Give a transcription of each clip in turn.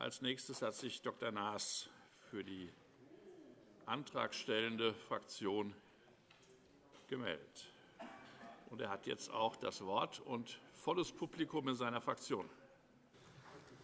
Als nächstes hat sich Dr. Naas für die antragstellende Fraktion gemeldet. er hat jetzt auch das Wort und volles Publikum in seiner Fraktion.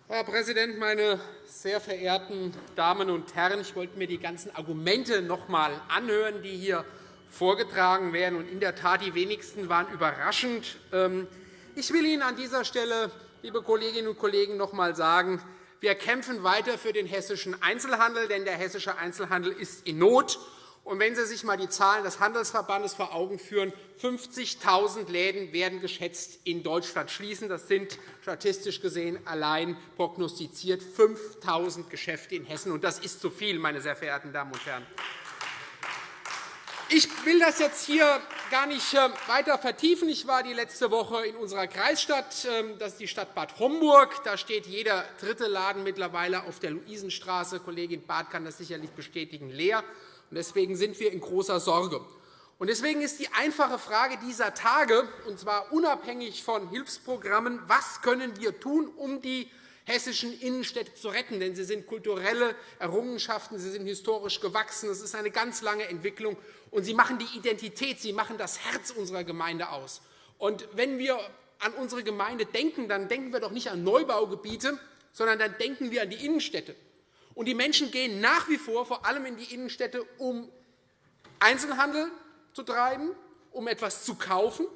Herr Präsident, meine sehr verehrten Damen und Herren! Ich wollte mir die ganzen Argumente noch einmal anhören, die hier vorgetragen werden. in der Tat, die wenigsten waren überraschend. Ähm, ich will Ihnen an dieser Stelle, liebe Kolleginnen und Kollegen, noch einmal sagen, wir kämpfen weiter für den hessischen Einzelhandel, denn der hessische Einzelhandel ist in Not. Und wenn Sie sich einmal die Zahlen des Handelsverbandes vor Augen führen, 50.000 Läden werden geschätzt in Deutschland schließen. Das sind statistisch gesehen allein prognostiziert 5.000 Geschäfte in Hessen. Und das ist zu viel, meine sehr verehrten Damen und Herren. Ich will das jetzt hier gar nicht äh, weiter vertiefen. Ich war die letzte Woche in unserer Kreisstadt. Ähm, das ist die Stadt Bad Homburg. Da steht jeder dritte Laden mittlerweile auf der Luisenstraße. Kollegin Barth kann das sicherlich bestätigen, leer. Deswegen sind wir in großer Sorge. Deswegen ist die einfache Frage dieser Tage, und zwar unabhängig von Hilfsprogrammen, was können wir tun, um die hessischen Innenstädte zu retten. Denn sie sind kulturelle Errungenschaften, sie sind historisch gewachsen. Es ist eine ganz lange Entwicklung, und sie machen die Identität, sie machen das Herz unserer Gemeinde aus. Und wenn wir an unsere Gemeinde denken, dann denken wir doch nicht an Neubaugebiete, sondern dann denken wir an die Innenstädte. Und die Menschen gehen nach wie vor vor allem in die Innenstädte, um Einzelhandel zu treiben, um etwas zu kaufen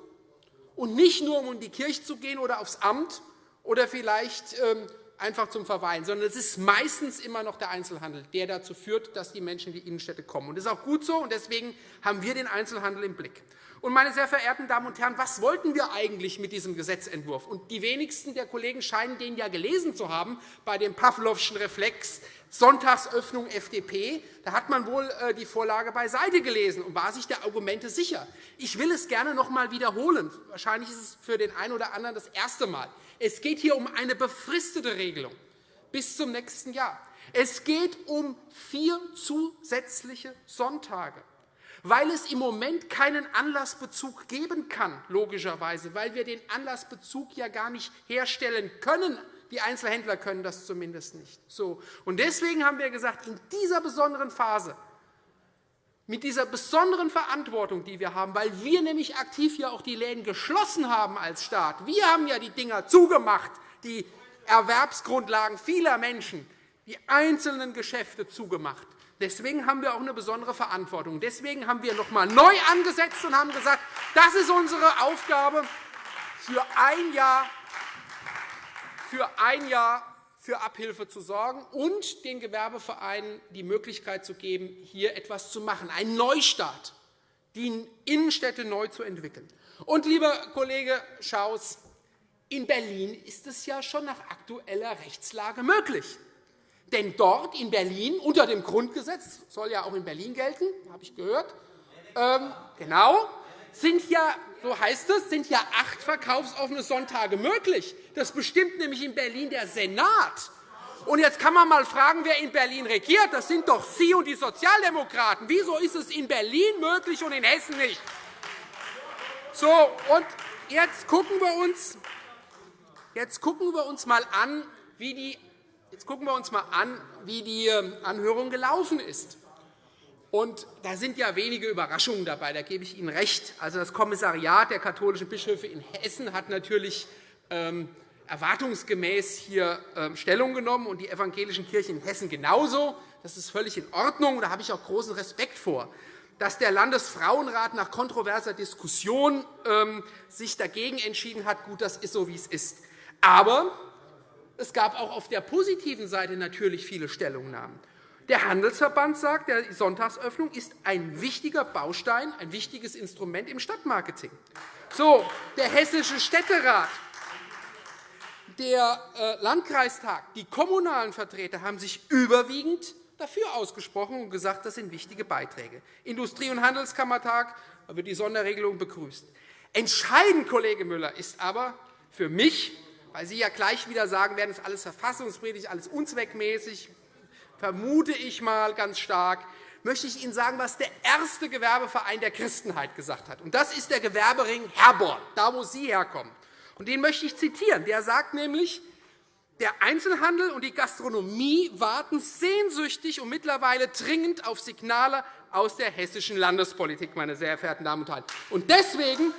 und nicht nur, um in die Kirche zu gehen oder aufs Amt oder vielleicht ähm, einfach zum Verweilen, sondern es ist meistens immer noch der Einzelhandel, der dazu führt, dass die Menschen in die Innenstädte kommen. Das ist auch gut so, und deswegen haben wir den Einzelhandel im Blick. Und, meine sehr verehrten Damen und Herren, was wollten wir eigentlich mit diesem Gesetzentwurf? Und die wenigsten der Kollegen scheinen den ja gelesen zu haben bei dem Pawlowschen Reflex Sonntagsöffnung FDP. Da hat man wohl äh, die Vorlage beiseite gelesen und war sich der Argumente sicher. Ich will es gerne noch einmal wiederholen. Wahrscheinlich ist es für den einen oder anderen das erste Mal. Es geht hier um eine befristete Regelung bis zum nächsten Jahr. Es geht um vier zusätzliche Sonntage weil es im Moment keinen Anlassbezug geben kann, logischerweise, weil wir den Anlassbezug ja gar nicht herstellen können. Die Einzelhändler können das zumindest nicht. So. Und deswegen haben wir gesagt, in dieser besonderen Phase, mit dieser besonderen Verantwortung, die wir haben, weil wir nämlich aktiv ja auch die Läden geschlossen haben als Staat. Wir haben ja die Dinger zugemacht, die Erwerbsgrundlagen vieler Menschen, die einzelnen Geschäfte zugemacht. Deswegen haben wir auch eine besondere Verantwortung. Deswegen haben wir noch einmal neu angesetzt und haben gesagt, das ist unsere Aufgabe für ein Jahr, für ein Jahr für Abhilfe zu sorgen und den Gewerbevereinen die Möglichkeit zu geben, hier etwas zu machen, einen Neustart, die Innenstädte neu zu entwickeln. Und, lieber Kollege Schaus, in Berlin ist es ja schon nach aktueller Rechtslage möglich. Denn dort in Berlin unter dem Grundgesetz soll ja auch in Berlin gelten, habe ich gehört. Ähm, genau, sind ja, so heißt es, sind ja acht verkaufsoffene Sonntage möglich. Das bestimmt nämlich in Berlin der Senat. Und jetzt kann man einmal fragen, wer in Berlin regiert. Das sind doch Sie und die Sozialdemokraten. Wieso ist es in Berlin möglich und in Hessen nicht? So, und jetzt gucken wir uns, jetzt gucken wir uns einmal an, wie die Jetzt schauen wir uns einmal an, wie die ähm, Anhörung gelaufen ist. Und da sind ja wenige Überraschungen dabei, da gebe ich Ihnen recht. Also, das Kommissariat der katholischen Bischöfe in Hessen hat natürlich ähm, erwartungsgemäß hier ähm, Stellung genommen und die evangelischen Kirchen in Hessen genauso. Das ist völlig in Ordnung. Da habe ich auch großen Respekt vor. Dass der Landesfrauenrat nach kontroverser Diskussion sich dagegen entschieden hat, gut, das ist so, wie es ist. Aber es gab auch auf der positiven Seite natürlich viele Stellungnahmen. Der Handelsverband sagt, die Sonntagsöffnung ist ein wichtiger Baustein, ein wichtiges Instrument im Stadtmarketing. So, der Hessische Städterat, der äh, Landkreistag, die kommunalen Vertreter haben sich überwiegend dafür ausgesprochen und gesagt, das sind wichtige Beiträge. Industrie- und Handelskammertag wird die Sonderregelung begrüßt. Entscheidend, Kollege Müller, ist aber für mich weil Sie ja gleich wieder sagen werden, das ist alles verfassungswidrig, alles unzweckmäßig, vermute ich mal ganz stark, möchte ich Ihnen sagen, was der erste Gewerbeverein der Christenheit gesagt hat. das ist der Gewerbering Herborn, da wo Sie herkommen. den möchte ich zitieren. Der sagt nämlich, Der Einzelhandel und die Gastronomie warten sehnsüchtig und mittlerweile dringend auf Signale aus der hessischen Landespolitik, meine sehr verehrten Damen und Herren. Deswegen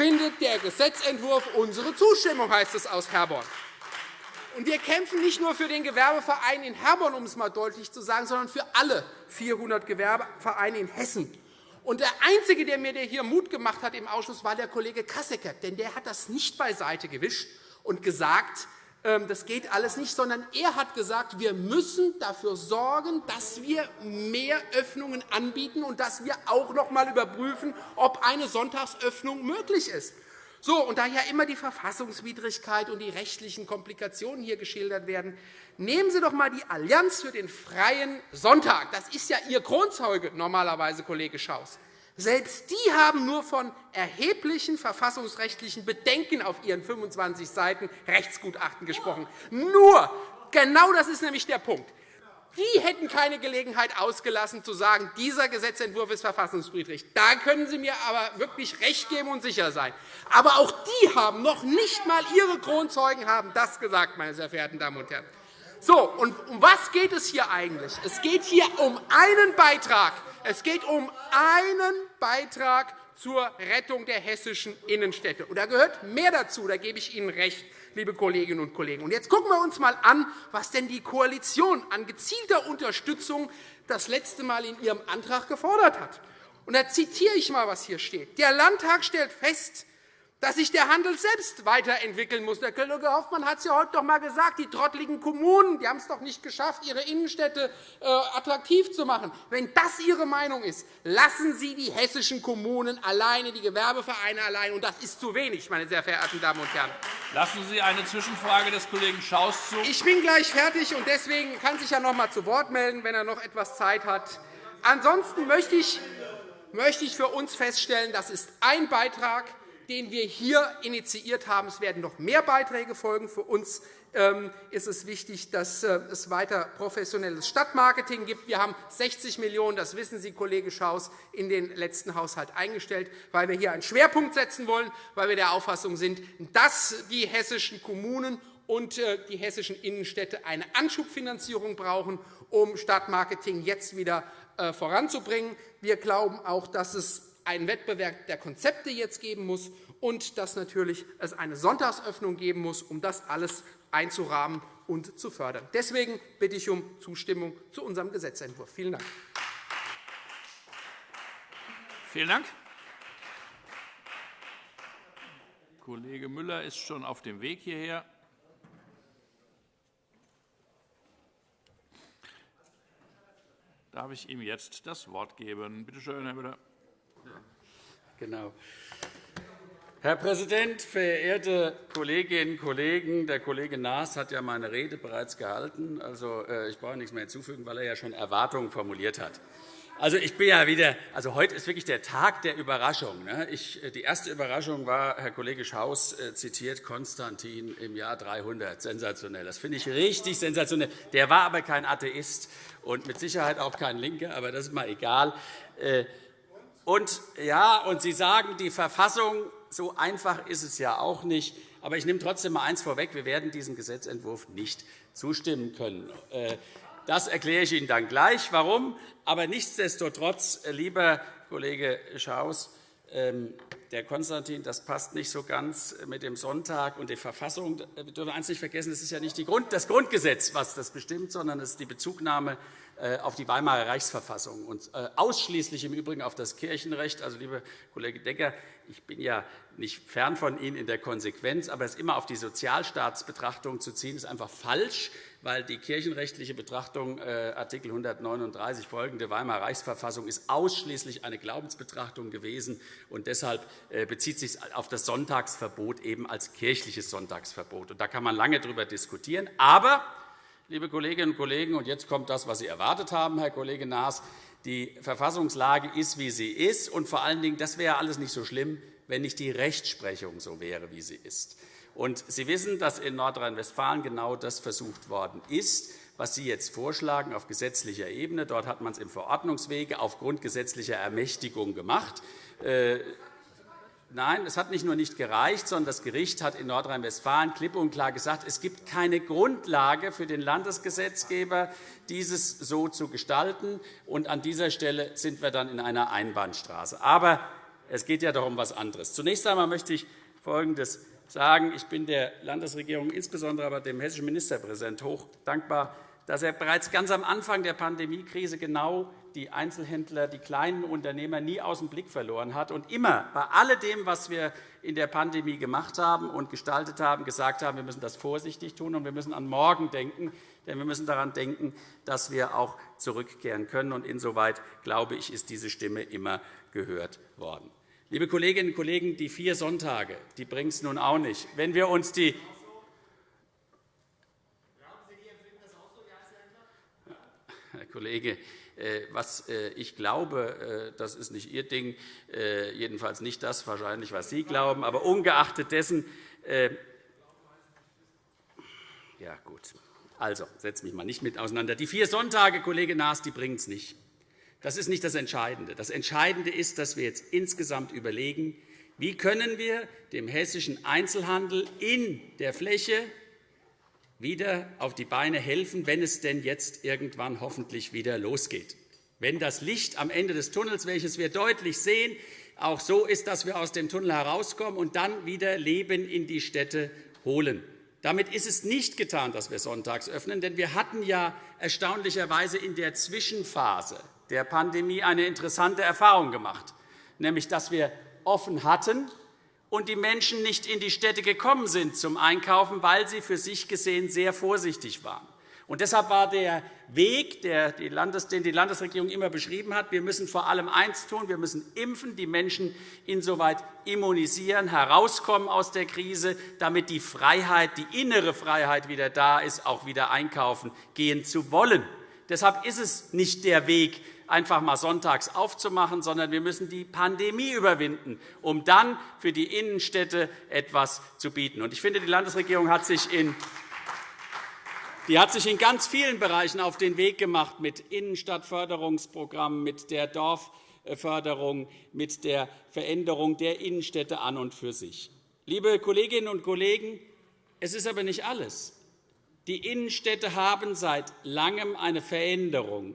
findet der Gesetzentwurf unsere Zustimmung, heißt es aus Herborn. Und wir kämpfen nicht nur für den Gewerbeverein in Herborn, um es einmal deutlich zu sagen, sondern für alle 400 Gewerbevereine in Hessen. Und der Einzige, der mir hier Mut gemacht hat im Ausschuss, war der Kollege Kassecker. Denn der hat das nicht beiseite gewischt und gesagt, das geht alles nicht, sondern er hat gesagt, wir müssen dafür sorgen, dass wir mehr Öffnungen anbieten und dass wir auch noch einmal überprüfen, ob eine Sonntagsöffnung möglich ist. So, und da ja immer die Verfassungswidrigkeit und die rechtlichen Komplikationen hier geschildert werden, nehmen Sie doch einmal die Allianz für den freien Sonntag. Das ist ja Ihr Kronzeuge normalerweise, Kollege Schaus. Selbst die haben nur von erheblichen verfassungsrechtlichen Bedenken auf ihren 25 Seiten Rechtsgutachten gesprochen. Nur, genau das ist nämlich der Punkt. Die hätten keine Gelegenheit ausgelassen, zu sagen, dieser Gesetzentwurf ist verfassungswidrig. Da können Sie mir aber wirklich recht geben und sicher sein. Aber auch die haben noch nicht einmal ihre Kronzeugen haben das gesagt, meine sehr verehrten Damen und Herren. So, und um was geht es hier eigentlich? Es geht hier um einen Beitrag. Es geht um einen Beitrag zur Rettung der hessischen Innenstädte. Und da gehört mehr dazu, da gebe ich Ihnen recht liebe Kolleginnen und Kollegen. Und jetzt gucken wir uns einmal an, was denn die Koalition an gezielter Unterstützung das letzte Mal in ihrem Antrag gefordert hat. Und da zitiere ich einmal, was hier steht. Der Landtag stellt fest, dass sich der Handel selbst weiterentwickeln muss. Der Kollege Hoffmann hat es ja heute doch einmal gesagt. Die trottligen Kommunen die haben es doch nicht geschafft, ihre Innenstädte äh, attraktiv zu machen. Wenn das Ihre Meinung ist, lassen Sie die hessischen Kommunen alleine, die Gewerbevereine allein. Und das ist zu wenig, meine sehr verehrten Damen und Herren. Lassen Sie eine Zwischenfrage des Kollegen Schaus zu. Ich bin gleich fertig, und deswegen kann sich ja noch einmal zu Wort melden, wenn er noch etwas Zeit hat. Ansonsten möchte ich für uns feststellen, das ist ein Beitrag den wir hier initiiert haben. Es werden noch mehr Beiträge folgen. Für uns ähm, ist es wichtig, dass äh, es weiter professionelles Stadtmarketing gibt. Wir haben 60 Millionen €, das wissen Sie, Kollege Schaus, in den letzten Haushalt eingestellt, weil wir hier einen Schwerpunkt setzen wollen, weil wir der Auffassung sind, dass die hessischen Kommunen und äh, die hessischen Innenstädte eine Anschubfinanzierung brauchen, um Stadtmarketing jetzt wieder äh, voranzubringen. Wir glauben auch, dass es einen Wettbewerb der Konzepte jetzt geben muss und dass natürlich es eine Sonntagsöffnung geben muss, um das alles einzurahmen und zu fördern. Deswegen bitte ich um Zustimmung zu unserem Gesetzentwurf. Vielen Dank. Vielen Dank. Kollege Müller ist schon auf dem Weg hierher. Darf ich ihm jetzt das Wort geben? Bitte schön, Herr Müller. Genau. Herr Präsident, verehrte Kolleginnen und Kollegen! Der Kollege Naas hat ja meine Rede bereits gehalten. Also, äh, ich brauche nichts mehr hinzufügen, weil er ja schon Erwartungen formuliert hat. Also, ich bin ja wieder, also heute ist wirklich der Tag der Überraschung. Ne? Ich, äh, die erste Überraschung war, Herr Kollege Schaus äh, zitiert Konstantin im Jahr 300. Sensationell. Das finde ich richtig sensationell. Der war aber kein Atheist und mit Sicherheit auch kein Linker, aber das ist mal egal. Und, ja, und Sie sagen, die Verfassung, so einfach ist es ja auch nicht. Aber ich nehme trotzdem einmal eins vorweg. Wir werden diesem Gesetzentwurf nicht zustimmen können. Äh, das erkläre ich Ihnen dann gleich, warum. Aber nichtsdestotrotz, äh, lieber Kollege Schaus, ähm, der Konstantin, das passt nicht so ganz mit dem Sonntag und der Verfassung. Wir dürfen eines nicht vergessen, es ist ja nicht das Grundgesetz, was das bestimmt, sondern es ist die Bezugnahme äh, auf die Weimarer Reichsverfassung und äh, ausschließlich im Übrigen auf das Kirchenrecht. Also, liebe Kollege Decker, ich bin ja nicht fern von Ihnen in der Konsequenz, aber es immer auf die Sozialstaatsbetrachtung zu ziehen, ist einfach falsch, weil die kirchenrechtliche Betrachtung äh, Art. 139 folgende Weimarer Reichsverfassung ist ausschließlich eine Glaubensbetrachtung gewesen und deshalb bezieht sich auf das Sonntagsverbot eben als kirchliches Sonntagsverbot. da kann man lange darüber diskutieren. Aber liebe Kolleginnen und Kollegen, und jetzt kommt das, was Sie erwartet haben, Herr Kollege Naas. Die Verfassungslage ist, wie sie ist. Und vor allen Dingen, das wäre alles nicht so schlimm, wenn nicht die Rechtsprechung so wäre, wie sie ist. Und Sie wissen, dass in Nordrhein-Westfalen genau das versucht worden ist, was Sie jetzt vorschlagen auf gesetzlicher Ebene. Dort hat man es im Verordnungswege aufgrund gesetzlicher Ermächtigung gemacht. Nein, es hat nicht nur nicht gereicht, sondern das Gericht hat in Nordrhein-Westfalen klipp und klar gesagt, es gibt keine Grundlage für den Landesgesetzgeber, dieses so zu gestalten. Und an dieser Stelle sind wir dann in einer Einbahnstraße. Aber es geht ja doch um etwas anderes. Zunächst einmal möchte ich Folgendes sagen. Ich bin der Landesregierung, insbesondere aber dem hessischen Ministerpräsidenten, hoch dankbar, dass er bereits ganz am Anfang der Pandemiekrise genau die Einzelhändler, die kleinen Unternehmer nie aus dem Blick verloren hat und immer bei alledem, was wir in der Pandemie gemacht haben und gestaltet haben, gesagt haben, wir müssen das vorsichtig tun und wir müssen an morgen denken, denn wir müssen daran denken, dass wir auch zurückkehren können. Und insoweit, glaube ich, ist diese Stimme immer gehört worden. Liebe Kolleginnen und Kollegen, die vier Sonntage die bringen es nun auch nicht. Wenn wir uns die Herr Kollege, was äh, ich glaube, äh, das ist nicht Ihr Ding, jedenfalls nicht das, wahrscheinlich, was Sie glauben. Aber ungeachtet dessen, ja, gut. Also, setze mich mal nicht mit auseinander. Die vier Sonntage, Kollege Naas, die bringen es nicht. Das ist nicht das Entscheidende. Das Entscheidende ist, dass wir jetzt insgesamt überlegen, wie können wir dem hessischen Einzelhandel in der Fläche wieder auf die Beine helfen, wenn es denn jetzt irgendwann hoffentlich wieder losgeht. Wenn das Licht am Ende des Tunnels, welches wir deutlich sehen, auch so ist, dass wir aus dem Tunnel herauskommen und dann wieder Leben in die Städte holen. Damit ist es nicht getan, dass wir sonntags öffnen, denn wir hatten ja erstaunlicherweise in der Zwischenphase der Pandemie eine interessante Erfahrung gemacht, nämlich dass wir offen hatten und die Menschen nicht in die Städte gekommen sind zum Einkaufen, weil sie für sich gesehen sehr vorsichtig waren. Und deshalb war der Weg, den die Landesregierung immer beschrieben hat, wir müssen vor allem eins tun, wir müssen impfen, die Menschen insoweit immunisieren, herauskommen aus der Krise, damit die Freiheit, die innere Freiheit wieder da ist, auch wieder einkaufen gehen zu wollen. Deshalb ist es nicht der Weg, einfach mal sonntags aufzumachen, sondern wir müssen die Pandemie überwinden, um dann für die Innenstädte etwas zu bieten. Ich finde, die Landesregierung hat sich in die hat sich in ganz vielen Bereichen auf den Weg gemacht mit Innenstadtförderungsprogrammen, mit der Dorfförderung, mit der Veränderung der Innenstädte an und für sich. Liebe Kolleginnen und Kollegen, es ist aber nicht alles. Die Innenstädte haben seit Langem eine Veränderung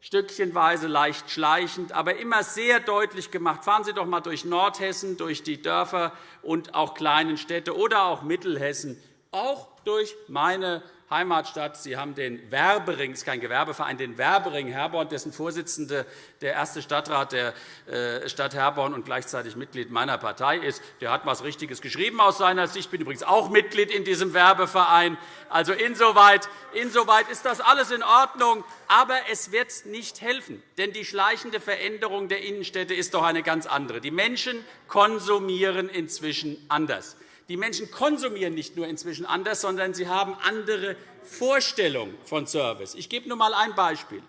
stückchenweise leicht schleichend, aber immer sehr deutlich gemacht. Fahren Sie doch einmal durch Nordhessen, durch die Dörfer und auch kleinen Städte oder auch Mittelhessen, auch durch meine Heimatstadt. Sie haben den Werbering, ist kein Gewerbeverein, den Werbering Herborn, dessen Vorsitzende der erste Stadtrat der äh, Stadt Herborn und gleichzeitig Mitglied meiner Partei ist. Der hat etwas Richtiges geschrieben aus seiner Sicht. Ich bin übrigens auch Mitglied in diesem Werbeverein. Also insoweit, insoweit ist das alles in Ordnung. Aber es wird nicht helfen, denn die schleichende Veränderung der Innenstädte ist doch eine ganz andere. Die Menschen konsumieren inzwischen anders. Die Menschen konsumieren nicht nur inzwischen anders, sondern sie haben andere Vorstellungen von Service. Ich gebe nur einmal ein Beispiel.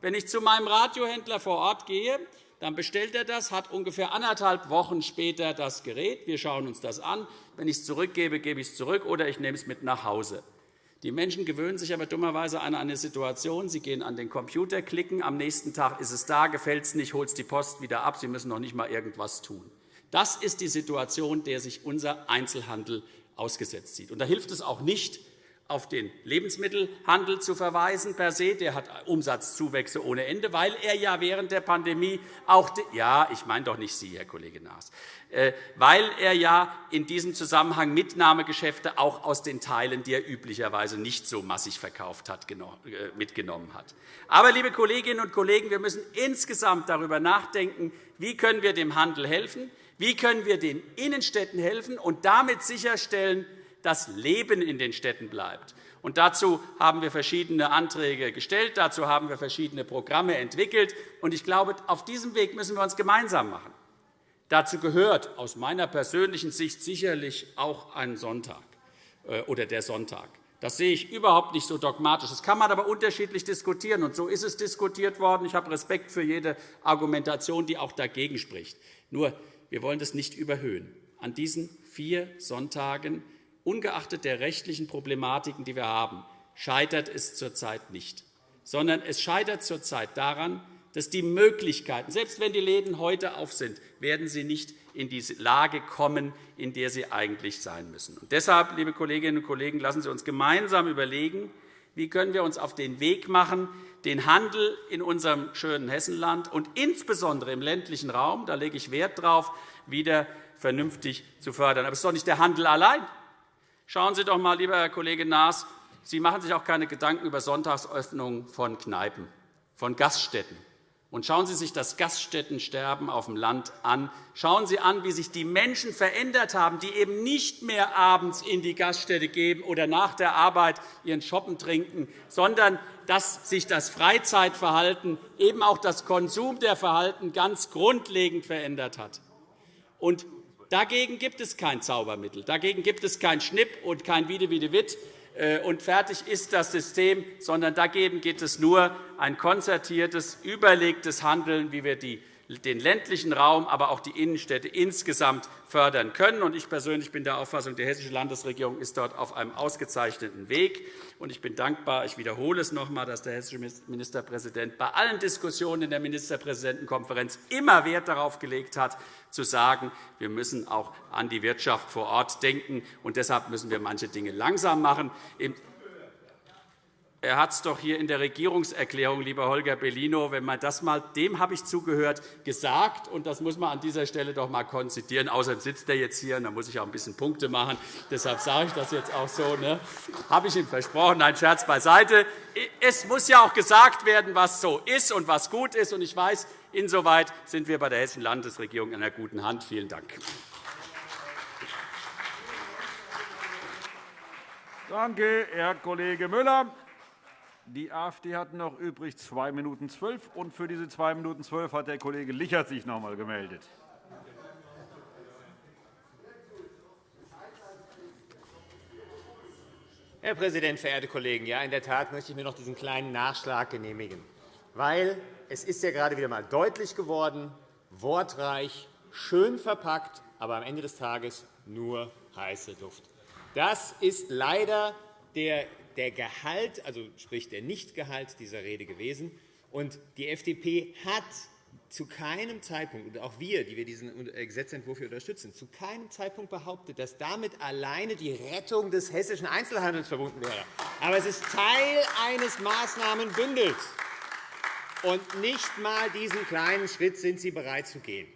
Wenn ich zu meinem Radiohändler vor Ort gehe, dann bestellt er das, hat ungefähr anderthalb Wochen später das Gerät. Wir schauen uns das an. Wenn ich es zurückgebe, gebe ich es zurück oder ich nehme es mit nach Hause. Die Menschen gewöhnen sich aber dummerweise an eine Situation. Sie gehen an den Computer, klicken, am nächsten Tag ist es da, gefällt es nicht, holt es die Post wieder ab. Sie müssen noch nicht einmal irgendetwas tun. Das ist die Situation, der sich unser Einzelhandel ausgesetzt sieht. Und da hilft es auch nicht, auf den Lebensmittelhandel zu verweisen per se. Der hat Umsatzzuwächse ohne Ende, weil er ja während der Pandemie auch ja, ich meine doch nicht Sie, Herr Kollege Naas, äh, weil er ja in diesem Zusammenhang Mitnahmegeschäfte auch aus den Teilen, die er üblicherweise nicht so massig verkauft hat, äh, mitgenommen hat. Aber, liebe Kolleginnen und Kollegen, wir müssen insgesamt darüber nachdenken, wie können wir dem Handel helfen, wie können wir den Innenstädten helfen und damit sicherstellen, dass Leben in den Städten bleibt? Und dazu haben wir verschiedene Anträge gestellt, dazu haben wir verschiedene Programme entwickelt. Und ich glaube, auf diesem Weg müssen wir uns gemeinsam machen. Dazu gehört aus meiner persönlichen Sicht sicherlich auch ein Sonntag äh, oder der Sonntag. Das sehe ich überhaupt nicht so dogmatisch. Das kann man aber unterschiedlich diskutieren. Und so ist es diskutiert worden. Ich habe Respekt für jede Argumentation, die auch dagegen spricht. Nur, wir wollen das nicht überhöhen. An diesen vier Sonntagen, ungeachtet der rechtlichen Problematiken, die wir haben, scheitert es zurzeit nicht, sondern es scheitert zurzeit daran, dass die Möglichkeiten, selbst wenn die Läden heute auf sind, werden sie nicht in die Lage kommen, in der sie eigentlich sein müssen. Und deshalb, liebe Kolleginnen und Kollegen, lassen Sie uns gemeinsam überlegen, wie können wir uns auf den Weg machen, den Handel in unserem schönen Hessenland und insbesondere im ländlichen Raum, da lege ich Wert darauf, wieder vernünftig zu fördern. Aber es ist doch nicht der Handel allein. Schauen Sie doch einmal, lieber Herr Kollege Naas, Sie machen sich auch keine Gedanken über Sonntagsöffnungen von Kneipen, von Gaststätten. Und schauen Sie sich das Gaststättensterben auf dem Land an. Schauen Sie an, wie sich die Menschen verändert haben, die eben nicht mehr abends in die Gaststätte gehen oder nach der Arbeit ihren Shoppen trinken, sondern dass sich das Freizeitverhalten, eben auch das Konsum der Verhalten ganz grundlegend verändert hat. Und dagegen gibt es kein Zaubermittel. Dagegen gibt es kein Schnipp und kein Wiede-Wiede-Witt, äh, und fertig ist das System, sondern dagegen geht es nur ein konzertiertes, überlegtes Handeln, wie wir die den ländlichen Raum, aber auch die Innenstädte insgesamt fördern können. Ich persönlich bin der Auffassung, die Hessische Landesregierung ist dort auf einem ausgezeichneten Weg. Ich bin dankbar, ich wiederhole es noch einmal, dass der hessische Ministerpräsident bei allen Diskussionen in der Ministerpräsidentenkonferenz immer Wert darauf gelegt hat, zu sagen, wir müssen auch an die Wirtschaft vor Ort denken. Und deshalb müssen wir manche Dinge langsam machen. Er hat es doch hier in der Regierungserklärung, lieber Holger Bellino, wenn man das mal, dem habe ich zugehört, gesagt. Und das muss man an dieser Stelle doch einmal konzidieren. Außerdem sitzt er jetzt hier, und da muss ich auch ein bisschen Punkte machen. Deshalb sage ich das jetzt auch so. Ne? Habe ich ihm versprochen. Ein Scherz beiseite. Es muss ja auch gesagt werden, was so ist und was gut ist. Und ich weiß, insoweit sind wir bei der Hessischen Landesregierung in einer guten Hand. Vielen Dank. Danke, Herr Kollege Müller. Die AfD hat noch übrig 2 Minuten 12, und für diese 2 Minuten 12 hat der Kollege Lichert sich noch einmal gemeldet. Herr Präsident, verehrte Kollegen! Ja, in der Tat möchte ich mir noch diesen kleinen Nachschlag genehmigen, weil es ist ja gerade wieder einmal deutlich geworden, wortreich, schön verpackt, aber am Ende des Tages nur heiße Luft. Das ist leider der der Gehalt, also sprich der Nichtgehalt dieser Rede gewesen. Und die FDP hat zu keinem Zeitpunkt, und auch wir, die wir diesen Gesetzentwurf hier unterstützen, zu keinem Zeitpunkt behauptet, dass damit alleine die Rettung des hessischen Einzelhandels verbunden wäre. Aber es ist Teil eines Maßnahmenbündels. Und nicht einmal diesen kleinen Schritt sind Sie bereit zu gehen.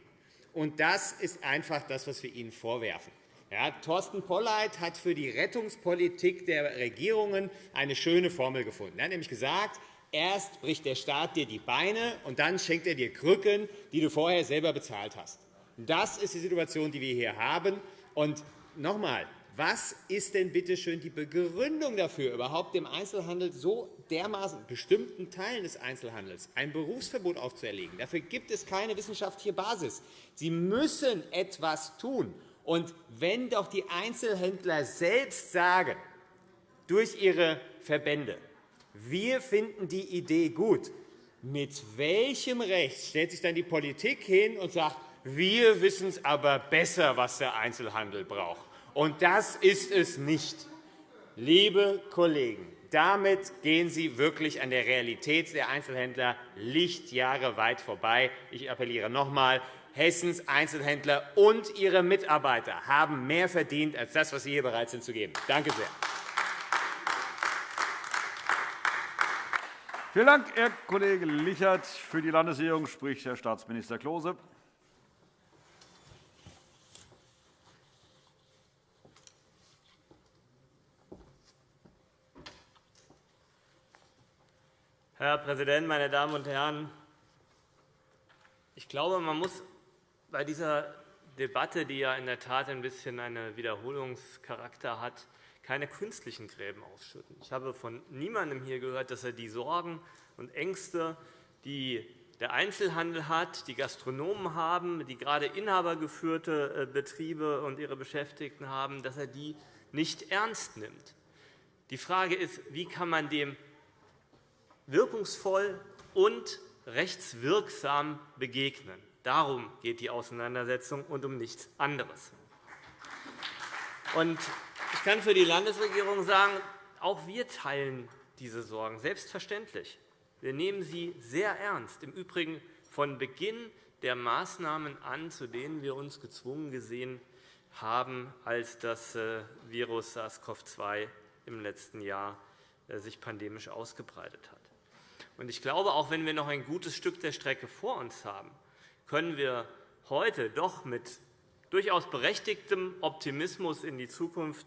Und das ist einfach das, was wir Ihnen vorwerfen. Ja, Thorsten Polleit hat für die Rettungspolitik der Regierungen eine schöne Formel gefunden. Er hat nämlich gesagt, erst bricht der Staat dir die Beine, und dann schenkt er dir Krücken, die du vorher selber bezahlt hast. Das ist die Situation, die wir hier haben. Und noch einmal, was ist denn bitte schön die Begründung dafür, überhaupt dem Einzelhandel so dermaßen bestimmten Teilen des Einzelhandels ein Berufsverbot aufzuerlegen? Dafür gibt es keine wissenschaftliche Basis. Sie müssen etwas tun. Und wenn doch die Einzelhändler selbst sagen, durch ihre Verbände, wir finden die Idee gut, mit welchem Recht stellt sich dann die Politik hin und sagt, wir wissen es aber besser, was der Einzelhandel braucht? Und das ist es nicht. Liebe Kollegen, damit gehen Sie wirklich an der Realität der Einzelhändler Lichtjahre weit vorbei. Ich appelliere noch einmal, Hessens Einzelhändler und ihre Mitarbeiter haben mehr verdient als das, was Sie hier bereit sind zu geben. Danke sehr. Vielen Dank, Herr Kollege Lichert. Für die Landesregierung spricht Herr Staatsminister Klose. Herr Präsident, meine Damen und Herren! Ich glaube, man muss bei dieser Debatte, die ja in der Tat ein bisschen einen Wiederholungscharakter hat, keine künstlichen Gräben ausschütten. Ich habe von niemandem hier gehört, dass er die Sorgen und Ängste, die der Einzelhandel hat, die Gastronomen haben, die gerade inhabergeführte äh, Betriebe und ihre Beschäftigten haben, dass er die nicht ernst nimmt. Die Frage ist, wie kann man dem wirkungsvoll und rechtswirksam begegnen. Darum geht die Auseinandersetzung und um nichts anderes. Ich kann für die Landesregierung sagen, auch wir teilen diese Sorgen, selbstverständlich. Wir nehmen sie sehr ernst, im Übrigen von Beginn der Maßnahmen an, zu denen wir uns gezwungen gesehen haben, als das äh, Virus SARS-CoV-2 im letzten Jahr äh, sich pandemisch ausgebreitet hat. Ich glaube, auch wenn wir noch ein gutes Stück der Strecke vor uns haben, können wir heute doch mit durchaus berechtigtem Optimismus in die Zukunft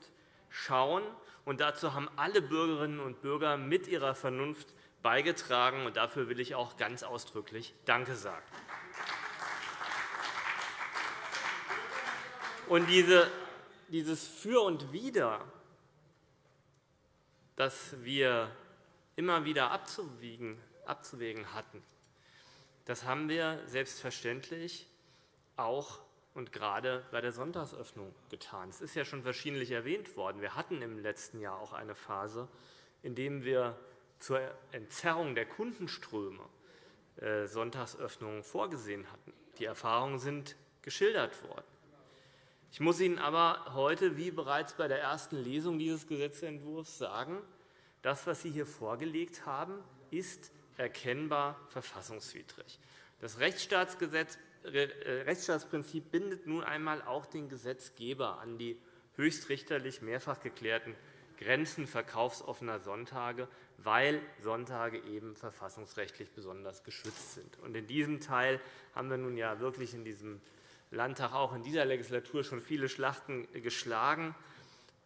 schauen. Und dazu haben alle Bürgerinnen und Bürger mit ihrer Vernunft beigetragen. Und dafür will ich auch ganz ausdrücklich Danke sagen. Und diese, dieses Für und Wider, das wir immer wieder abzuwägen hatten, das haben wir selbstverständlich auch und gerade bei der Sonntagsöffnung getan. Es ist ja schon verschiedentlich erwähnt worden. Wir hatten im letzten Jahr auch eine Phase, in der wir zur Entzerrung der Kundenströme äh, Sonntagsöffnungen vorgesehen hatten. Die Erfahrungen sind geschildert worden. Ich muss Ihnen aber heute, wie bereits bei der ersten Lesung dieses Gesetzentwurfs, sagen, das, was Sie hier vorgelegt haben, ist erkennbar verfassungswidrig. Das äh, Rechtsstaatsprinzip bindet nun einmal auch den Gesetzgeber an die höchstrichterlich mehrfach geklärten Grenzen verkaufsoffener Sonntage, weil Sonntage eben verfassungsrechtlich besonders geschützt sind. In diesem Teil haben wir nun ja wirklich in diesem Landtag auch in dieser Legislatur schon viele Schlachten geschlagen.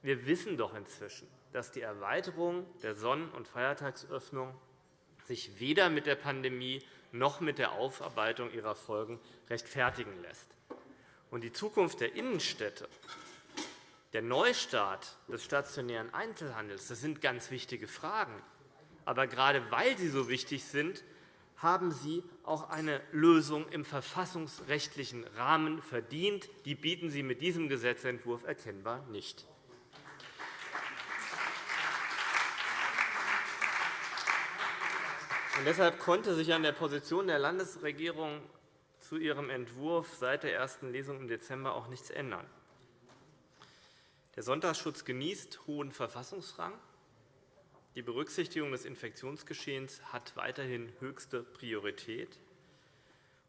Wir wissen doch inzwischen, dass die Erweiterung der Sonn- und Feiertagsöffnung sich weder mit der Pandemie noch mit der Aufarbeitung ihrer Folgen rechtfertigen lässt. Und die Zukunft der Innenstädte, der Neustart des stationären Einzelhandels, das sind ganz wichtige Fragen. Aber gerade weil sie so wichtig sind, haben sie auch eine Lösung im verfassungsrechtlichen Rahmen verdient. Die bieten sie mit diesem Gesetzentwurf erkennbar nicht. Und deshalb konnte sich an der Position der Landesregierung zu ihrem Entwurf seit der ersten Lesung im Dezember auch nichts ändern. Der Sonntagsschutz genießt hohen Verfassungsrang. Die Berücksichtigung des Infektionsgeschehens hat weiterhin höchste Priorität.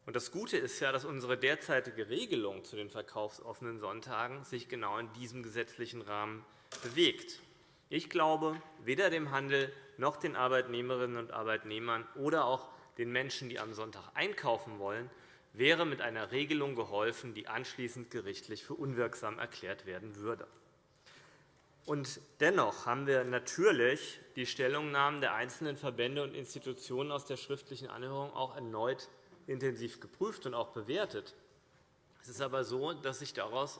Das Gute ist ja, dass unsere derzeitige Regelung zu den verkaufsoffenen Sonntagen sich genau in diesem gesetzlichen Rahmen bewegt. Ich glaube, weder dem Handel noch den Arbeitnehmerinnen und Arbeitnehmern oder auch den Menschen, die am Sonntag einkaufen wollen, wäre mit einer Regelung geholfen, die anschließend gerichtlich für unwirksam erklärt werden würde. Und dennoch haben wir natürlich die Stellungnahmen der einzelnen Verbände und Institutionen aus der schriftlichen Anhörung auch erneut intensiv geprüft und auch bewertet. Es ist aber so, dass sich daraus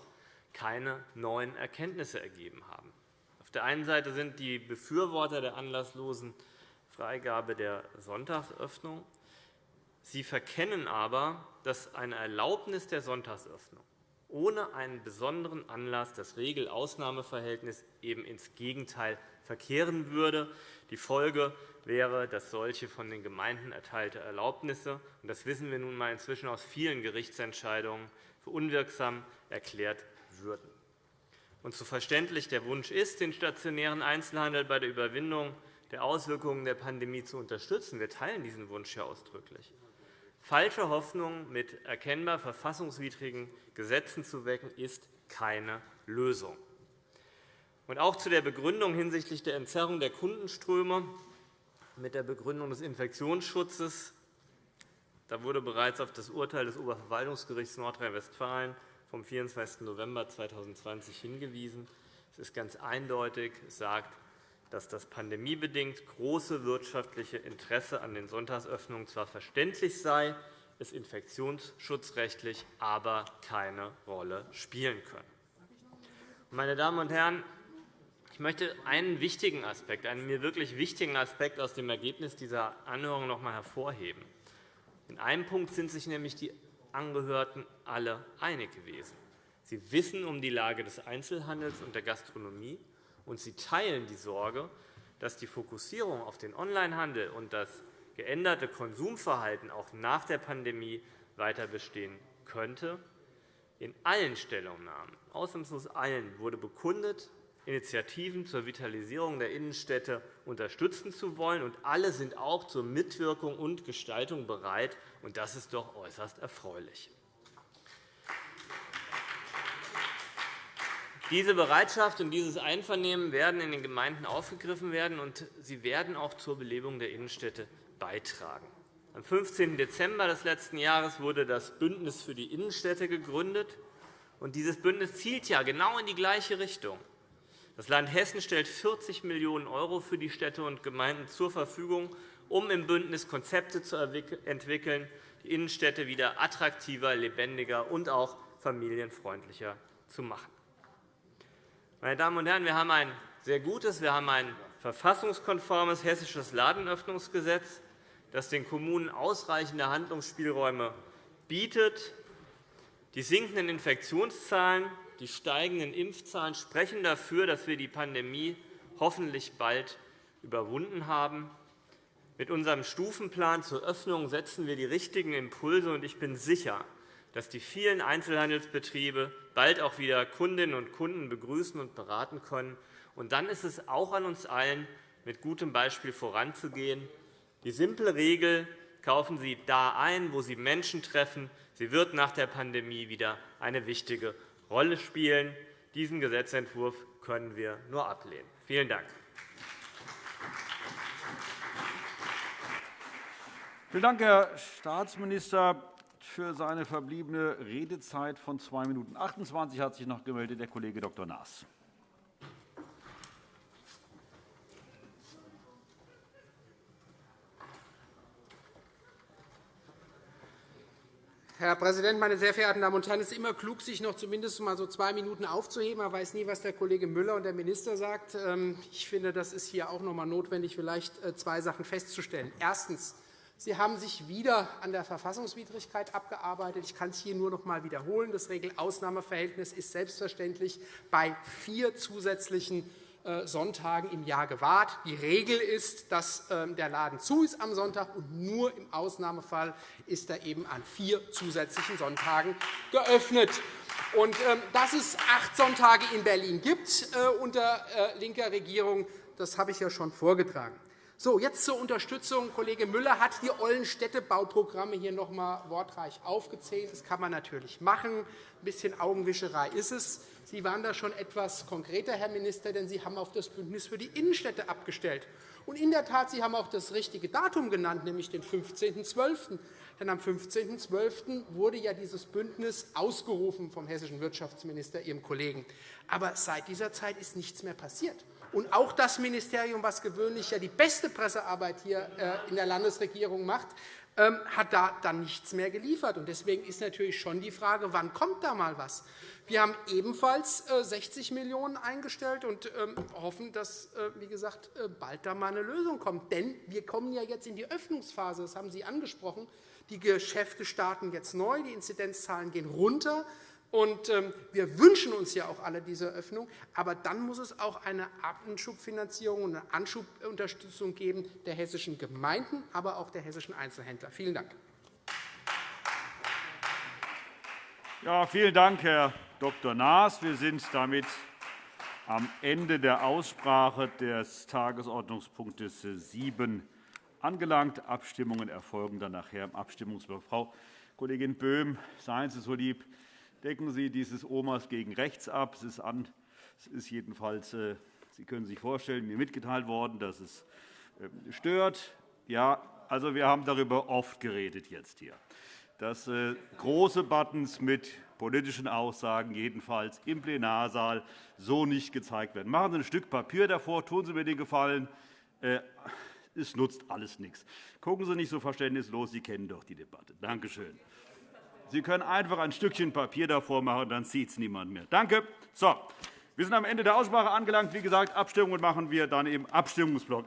keine neuen Erkenntnisse ergeben haben. Der einen Seite sind die Befürworter der anlasslosen Freigabe der Sonntagsöffnung. Sie verkennen aber, dass eine Erlaubnis der Sonntagsöffnung ohne einen besonderen Anlass das Regel-Ausnahmeverhältnis eben ins Gegenteil verkehren würde. Die Folge wäre, dass solche von den Gemeinden erteilte Erlaubnisse – und das wissen wir nun einmal inzwischen aus vielen Gerichtsentscheidungen – für unwirksam erklärt würden. Und so verständlich der Wunsch ist, den stationären Einzelhandel bei der Überwindung der Auswirkungen der Pandemie zu unterstützen, wir teilen diesen Wunsch ja ausdrücklich. Falsche Hoffnungen mit erkennbar verfassungswidrigen Gesetzen zu wecken, ist keine Lösung. Und auch zu der Begründung hinsichtlich der Entzerrung der Kundenströme mit der Begründung des Infektionsschutzes. Da wurde bereits auf das Urteil des Oberverwaltungsgerichts Nordrhein-Westfalen vom 24. November 2020 hingewiesen. Es ist ganz eindeutig, sagt, dass das pandemiebedingt große wirtschaftliche Interesse an den Sonntagsöffnungen zwar verständlich sei, es infektionsschutzrechtlich aber keine Rolle spielen könne. Meine Damen und Herren, ich möchte einen wichtigen Aspekt, einen mir wirklich wichtigen Aspekt aus dem Ergebnis dieser Anhörung noch einmal hervorheben. In einem Punkt sind sich nämlich die Angehörten alle einig gewesen. Sie wissen um die Lage des Einzelhandels und der Gastronomie, und sie teilen die Sorge, dass die Fokussierung auf den Onlinehandel und das geänderte Konsumverhalten auch nach der Pandemie weiter bestehen könnte. In allen Stellungnahmen, ausnahmslos allen, wurde bekundet, Initiativen zur Vitalisierung der Innenstädte unterstützen zu wollen. Und alle sind auch zur Mitwirkung und Gestaltung bereit. Und das ist doch äußerst erfreulich. Diese Bereitschaft und dieses Einvernehmen werden in den Gemeinden aufgegriffen werden, und sie werden auch zur Belebung der Innenstädte beitragen. Am 15. Dezember des letzten Jahres wurde das Bündnis für die Innenstädte gegründet. Und dieses Bündnis zielt ja genau in die gleiche Richtung. Das Land Hessen stellt 40 Millionen € für die Städte und Gemeinden zur Verfügung, um im Bündnis Konzepte zu entwickeln, die Innenstädte wieder attraktiver, lebendiger und auch familienfreundlicher zu machen. Meine Damen und Herren, wir haben ein sehr gutes, wir haben ein verfassungskonformes hessisches Ladenöffnungsgesetz, das den Kommunen ausreichende Handlungsspielräume bietet. Die sinkenden Infektionszahlen die steigenden Impfzahlen sprechen dafür, dass wir die Pandemie hoffentlich bald überwunden haben. Mit unserem Stufenplan zur Öffnung setzen wir die richtigen Impulse, und ich bin sicher, dass die vielen Einzelhandelsbetriebe bald auch wieder Kundinnen und Kunden begrüßen und beraten können. Und dann ist es auch an uns allen, mit gutem Beispiel voranzugehen. Die simple Regel, kaufen Sie da ein, wo Sie Menschen treffen, sie wird nach der Pandemie wieder eine wichtige Rolle spielen. Diesen Gesetzentwurf können wir nur ablehnen. Vielen Dank. Vielen Dank, Herr Staatsminister. Für seine verbliebene Redezeit von 2 Minuten 28 hat sich noch gemeldet der Kollege Dr. Naas. Herr Präsident, meine sehr verehrten Damen und Herren! Es ist immer klug, sich noch zumindest mal so zwei Minuten aufzuheben. Man weiß nie, was der Kollege Müller und der Minister sagt. Ähm, ich finde, das ist hier auch noch einmal notwendig, vielleicht äh, zwei Sachen festzustellen. Erstens. Sie haben sich wieder an der Verfassungswidrigkeit abgearbeitet. Ich kann es hier nur noch einmal wiederholen. Das Regelausnahmeverhältnis ist selbstverständlich bei vier zusätzlichen Sonntagen im Jahr gewahrt. Die Regel ist, dass ähm, der Laden zu ist am Sonntag, und nur im Ausnahmefall ist er eben an vier zusätzlichen Sonntagen geöffnet. Und, ähm, dass es acht Sonntage in Berlin gibt äh, unter äh, linker Regierung, das habe ich ja schon vorgetragen. So, jetzt zur Unterstützung. Kollege Müller hat die ollen Städtebauprogramme hier noch einmal wortreich aufgezählt. Das kann man natürlich machen. Ein bisschen Augenwischerei ist es. Sie waren da schon etwas konkreter, Herr Minister, denn Sie haben auf das Bündnis für die Innenstädte abgestellt. Und in der Tat, Sie haben auch das richtige Datum genannt, nämlich den 15.12. Denn am 15.12. wurde ja dieses Bündnis ausgerufen vom hessischen Wirtschaftsminister, Ihrem Kollegen. Aber seit dieser Zeit ist nichts mehr passiert. Und auch das Ministerium, das gewöhnlich ja die beste Pressearbeit hier äh, in der Landesregierung macht, hat da dann nichts mehr geliefert. Deswegen ist natürlich schon die Frage, wann kommt da mal was? Wir haben ebenfalls 60 äh, Millionen € eingestellt und ähm, hoffen, dass äh, wie gesagt, äh, bald da mal eine Lösung kommt. Denn wir kommen ja jetzt in die Öffnungsphase. Das haben Sie angesprochen. Die Geschäfte starten jetzt neu. Die Inzidenzzahlen gehen runter. Und ähm, wir wünschen uns ja auch alle diese Öffnung. Aber dann muss es auch eine Anschubfinanzierung und eine Anschubunterstützung geben der hessischen Gemeinden, aber auch der hessischen Einzelhändler. Vielen Dank. Ja, vielen Dank, Herr Dr. Naas. Wir sind damit am Ende der Aussprache des Tagesordnungspunktes 7 angelangt. Abstimmungen erfolgen dann nachher im Abstimmungsblock. Frau Kollegin Böhm, seien Sie so lieb, decken Sie dieses Omas gegen rechts ab. Es ist, an, es ist jedenfalls, äh, Sie können sich vorstellen, mir mitgeteilt worden, dass es äh, stört. Ja, also wir haben darüber oft geredet jetzt hier, dass äh, große Buttons mit politischen Aussagen jedenfalls im Plenarsaal so nicht gezeigt werden. Machen Sie ein Stück Papier davor, tun Sie mir den Gefallen. Äh, es nutzt alles nichts. Gucken Sie nicht so verständnislos, Sie kennen doch die Debatte. Danke schön. Sie können einfach ein Stückchen Papier davor machen, dann sieht es niemand mehr. Danke. So, wir sind am Ende der Aussprache angelangt. Wie gesagt, Abstimmungen machen wir dann im Abstimmungsblock.